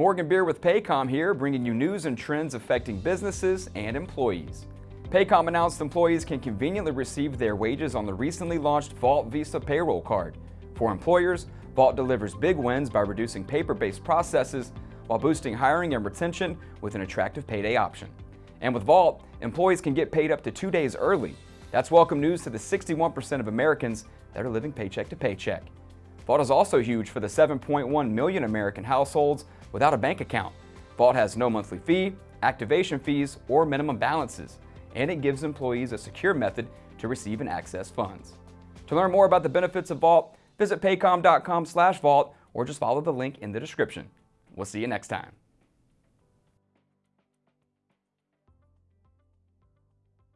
Morgan Beer with Paycom here, bringing you news and trends affecting businesses and employees. Paycom announced employees can conveniently receive their wages on the recently launched Vault Visa payroll card. For employers, Vault delivers big wins by reducing paper-based processes while boosting hiring and retention with an attractive payday option. And with Vault, employees can get paid up to two days early. That's welcome news to the 61% of Americans that are living paycheck to paycheck. Vault is also huge for the 7.1 million American households without a bank account. Vault has no monthly fee, activation fees, or minimum balances, and it gives employees a secure method to receive and access funds. To learn more about the benefits of Vault, visit paycom.com slash vault or just follow the link in the description. We'll see you next time.